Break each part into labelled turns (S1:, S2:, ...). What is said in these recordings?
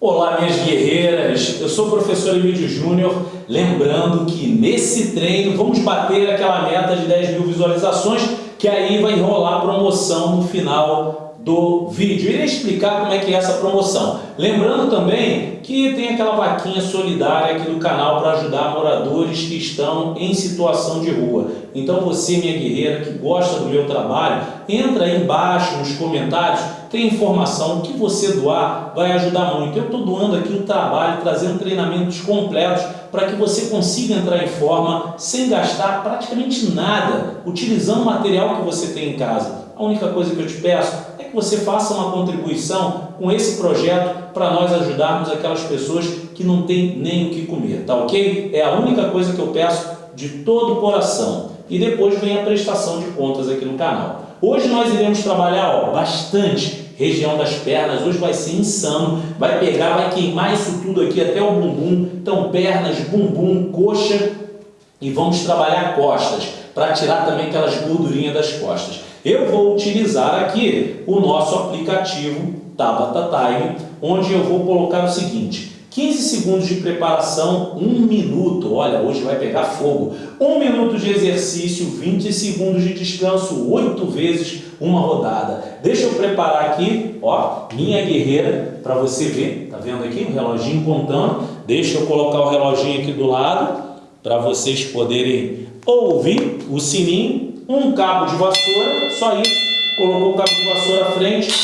S1: Olá, minhas guerreiras! Eu sou o professor Emílio Júnior, lembrando que nesse treino vamos bater aquela meta de 10 mil visualizações, que aí vai rolar promoção no final do vídeo. Irei explicar como é que é essa promoção. Lembrando também que tem aquela vaquinha solidária aqui do canal para ajudar moradores que estão em situação de rua. Então você, minha guerreira, que gosta do meu trabalho, entra aí embaixo nos comentários, tem informação, que você doar vai ajudar muito. Eu estou doando aqui o trabalho, trazendo treinamentos completos para que você consiga entrar em forma sem gastar praticamente nada, utilizando o material que você tem em casa. A única coisa que eu te peço é que você faça uma contribuição com esse projeto para nós ajudarmos aquelas pessoas que não têm nem o que comer, tá ok? É a única coisa que eu peço de todo o coração. E depois vem a prestação de contas aqui no canal. Hoje nós iremos trabalhar ó, bastante região das pernas, hoje vai ser insano, vai pegar, vai queimar isso tudo aqui até o bumbum, então pernas, bumbum, coxa. E vamos trabalhar costas, para tirar também aquelas gordurinhas das costas. Eu vou utilizar aqui o nosso aplicativo Tabata Time, onde eu vou colocar o seguinte, 15 segundos de preparação, 1 minuto, olha, hoje vai pegar fogo, 1 minuto de exercício, 20 segundos de descanso, 8 vezes uma rodada. Deixa eu preparar aqui, ó, minha guerreira, para você ver, tá vendo aqui o reloginho contando, deixa eu colocar o reloginho aqui do lado, para vocês poderem ouvir o sininho, um cabo de vassoura, só isso, colocou o cabo de vassoura à frente,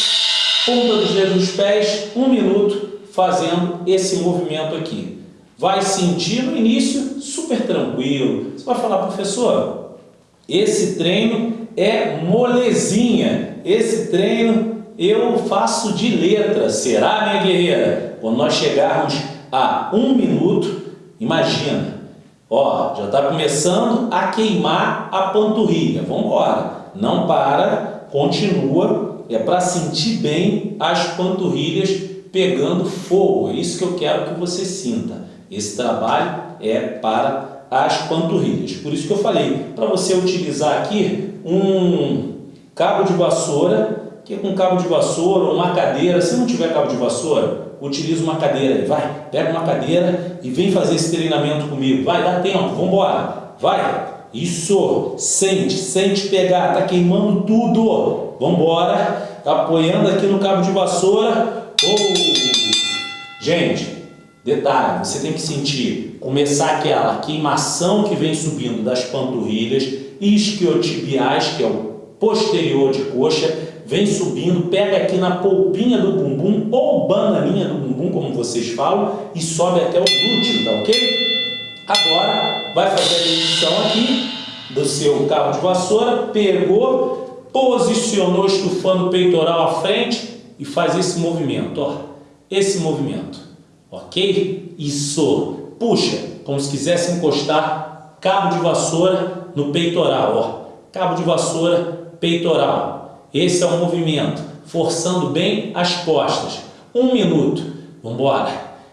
S1: ponta dos dedos dos pés, um minuto, fazendo esse movimento aqui. Vai sentir no início super tranquilo. Você vai falar, professor, esse treino é molezinha. Esse treino eu faço de letra. Será, minha guerreira? Quando nós chegarmos a um minuto, imagina. Ó, já está começando a queimar a panturrilha. Vamos embora. Não para, continua. É para sentir bem as panturrilhas pegando fogo. É isso que eu quero que você sinta. Esse trabalho é para as panturrilhas. Por isso que eu falei, para você utilizar aqui um cabo de vassoura, que é com cabo de vassoura, uma cadeira, se não tiver cabo de vassoura, utilize uma cadeira, vai, pega uma cadeira e vem fazer esse treinamento comigo, vai, dá tempo, vamos embora, vai, isso, sente, sente pegar, tá queimando tudo, vamos embora, tá apoiando aqui no cabo de vassoura, Oh! Gente, detalhe, você tem que sentir, começar aquela queimação que vem subindo das panturrilhas, isquiotibiais, que é o posterior de coxa, vem subindo, pega aqui na polpinha do bumbum, ou bananinha do bumbum, como vocês falam, e sobe até o glúteo, tá ok? Agora, vai fazer a edição aqui do seu cabo de vassoura, pegou, posicionou estufando o peitoral à frente, e faz esse movimento, ó, esse movimento, ok? Isso, puxa, como se quisesse encostar cabo de vassoura no peitoral, ó, cabo de vassoura, peitoral. Esse é o movimento, forçando bem as costas. Um minuto, vamos embora.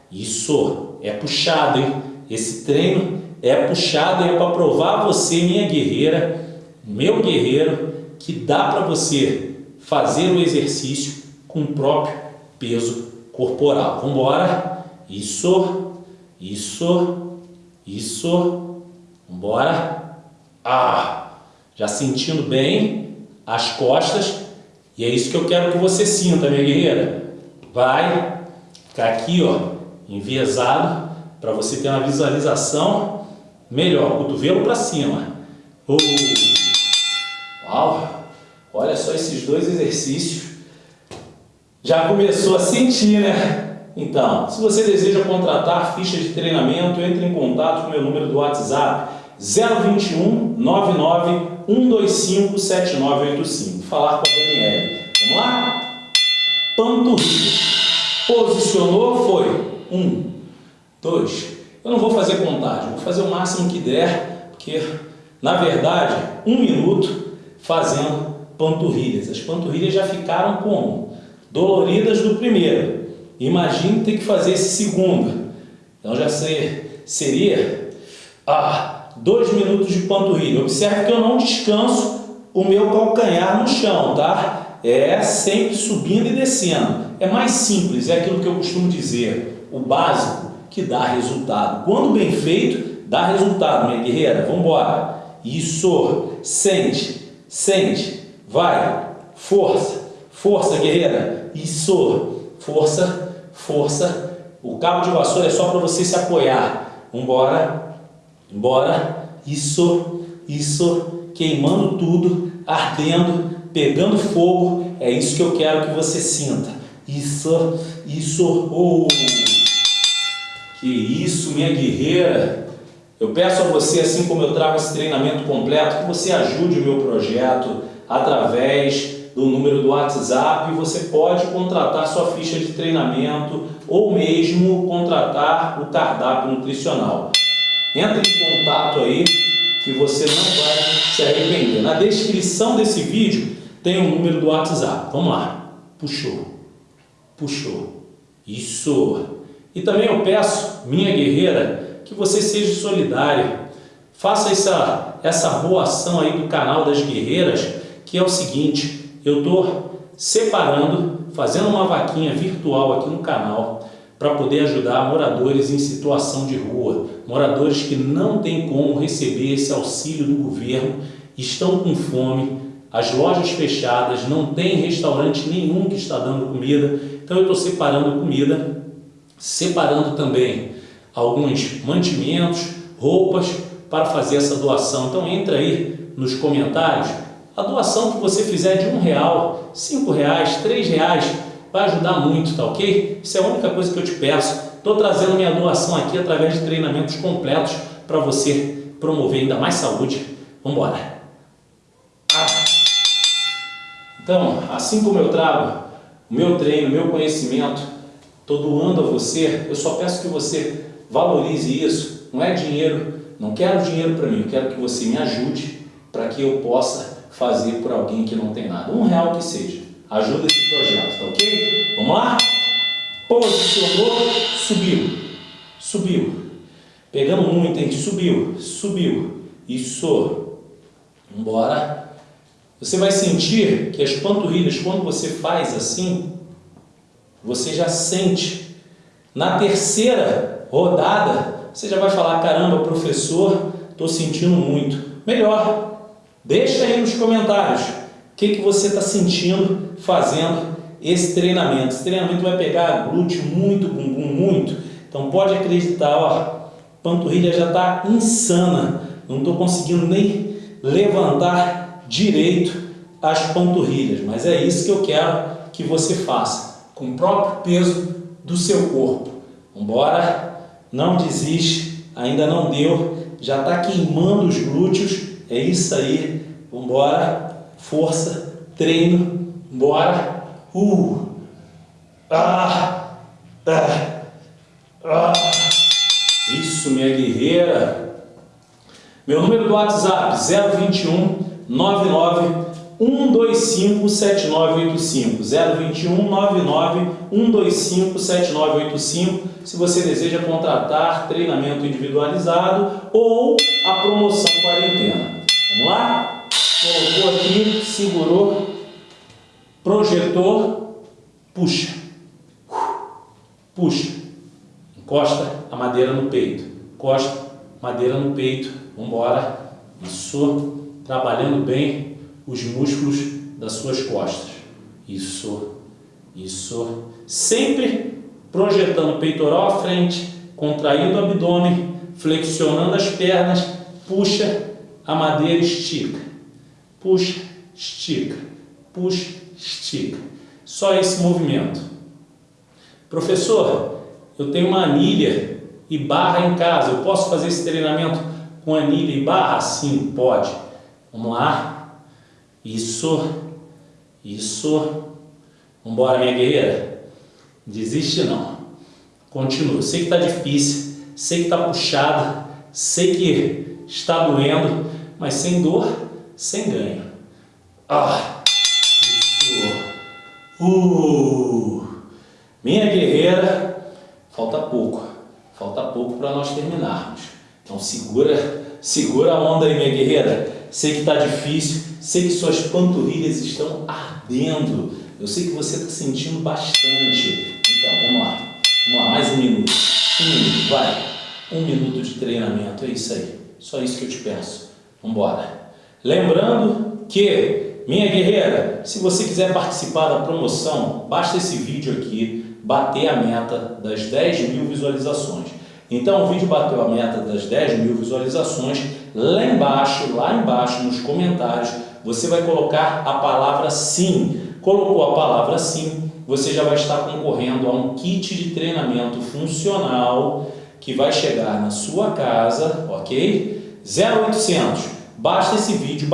S1: Isso, é puxado, hein? Esse treino é puxado é para provar você, minha guerreira, meu guerreiro, que dá para você fazer o exercício com o próprio peso corporal. Vamos embora. Isso, isso, isso. Vamos embora. Ah, já sentindo bem as costas. E é isso que eu quero que você sinta, minha guerreira. Vai ficar aqui, ó, enviesado, para você ter uma visualização melhor. Cotovelo para cima. Uh. Uau! Olha só esses dois exercícios já começou a sentir, né? Então, se você deseja contratar fichas de treinamento, entre em contato com o meu número do WhatsApp 021 99 125 7985. Falar com a Daniela. Vamos lá? Panturrilha. Posicionou, foi. Um, dois. Eu não vou fazer contagem, vou fazer o máximo que der, porque, na verdade, um minuto fazendo panturrilhas. As panturrilhas já ficaram como? Doloridas do primeiro. Imagine ter que fazer esse segundo. Então já sei, seria ah, dois minutos de panturrilha. Observe que eu não descanso o meu calcanhar no chão, tá? É sempre subindo e descendo. É mais simples, é aquilo que eu costumo dizer. O básico que dá resultado. Quando bem feito, dá resultado, minha guerreira. Vamos embora. Isso. Sente, sente. Vai. Força, força, guerreira. Isso. Força, força. O cabo de vassoura é só para você se apoiar. Vambora. Embora. Isso, isso. Queimando tudo, ardendo, pegando fogo. É isso que eu quero que você sinta. Isso, isso. Oh. Que isso, minha guerreira. Eu peço a você, assim como eu trago esse treinamento completo, que você ajude o meu projeto através do número do WhatsApp. Você pode contratar sua ficha de treinamento ou mesmo contratar o cardápio nutricional. Entre em contato aí que você não vai se arrepender. Na descrição desse vídeo tem o número do WhatsApp. Vamos lá. Puxou. Puxou. Isso. E também eu peço, minha guerreira, que você seja solidária. Faça essa, essa boa ação aí do canal das guerreiras, que é o seguinte, eu estou separando, fazendo uma vaquinha virtual aqui no canal, para poder ajudar moradores em situação de rua, moradores que não têm como receber esse auxílio do governo, estão com fome, as lojas fechadas, não tem restaurante nenhum que está dando comida, então eu estou separando comida, separando também alguns mantimentos, roupas para fazer essa doação. Então entra aí nos comentários, a doação que você fizer de um real, cinco reais, três reais, vai ajudar muito, tá ok? Isso é a única coisa que eu te peço. Estou trazendo minha doação aqui através de treinamentos completos para você promover ainda mais saúde. Vamos embora! Ah. Então, assim como eu trago o meu treino, o meu conhecimento, estou doando a você, eu só peço que você valorize isso. Não é dinheiro, não quero dinheiro para mim, eu quero que você me ajude para que eu possa fazer por alguém que não tem nada. Um real que seja. Ajuda esse projeto, tá ok? Vamos lá? Posicionou, subiu, subiu. Pegando muito, hein? Subiu, subiu. Isso. Vambora. Você vai sentir que as panturrilhas, quando você faz assim, você já sente. Na terceira rodada, você já vai falar, caramba, professor, estou sentindo muito. Melhor, deixa aí nos comentários o que, que você está sentindo fazendo esse treinamento. Esse treinamento vai pegar glúteo muito, bumbum muito. Então pode acreditar, ó, panturrilha já está insana. Não estou conseguindo nem levantar direito as panturrilhas. Mas é isso que eu quero que você faça, com o próprio peso do seu corpo. Vambora, não desiste, ainda não deu, já está queimando os glúteos. É isso aí, vambora. Força, treino, bora, uh, ah, ah, ah. Isso, minha guerreira. Meu número do WhatsApp, 021 99 125 7985 021 99 125 7985 se você deseja contratar treinamento individualizado ou a promoção quarentena. Vamos lá? colocou aqui, segurou, projetou, puxa, puxa, encosta a madeira no peito, encosta madeira no peito, vamos embora, isso, trabalhando bem os músculos das suas costas, isso, isso, sempre projetando o peitoral à frente, contraindo o abdômen, flexionando as pernas, puxa a madeira, estica, puxa, estica, puxa, estica. Só esse movimento. Professor, eu tenho uma anilha e barra em casa, eu posso fazer esse treinamento com anilha e barra? Sim, pode. Vamos lá. Isso, isso. Vamos embora, minha guerreira. Desiste não. Continua. Sei que está difícil, sei que está puxado, sei que está doendo, mas sem dor sem ganho. Ah, isso. Uh, minha guerreira, falta pouco, falta pouco para nós terminarmos. Então segura, segura a onda aí, minha guerreira. sei que está difícil, sei que suas panturrilhas estão ardendo, eu sei que você está sentindo bastante. Então, vamos lá, vamos lá, mais um minuto, um minuto, vai, um minuto de treinamento, é isso aí, só isso que eu te peço, vamos embora. Lembrando que, minha guerreira, se você quiser participar da promoção, basta esse vídeo aqui bater a meta das 10 mil visualizações. Então o vídeo bateu a meta das 10 mil visualizações, lá embaixo, lá embaixo nos comentários, você vai colocar a palavra sim. Colocou a palavra sim, você já vai estar concorrendo a um kit de treinamento funcional que vai chegar na sua casa, ok? 0800, basta esse vídeo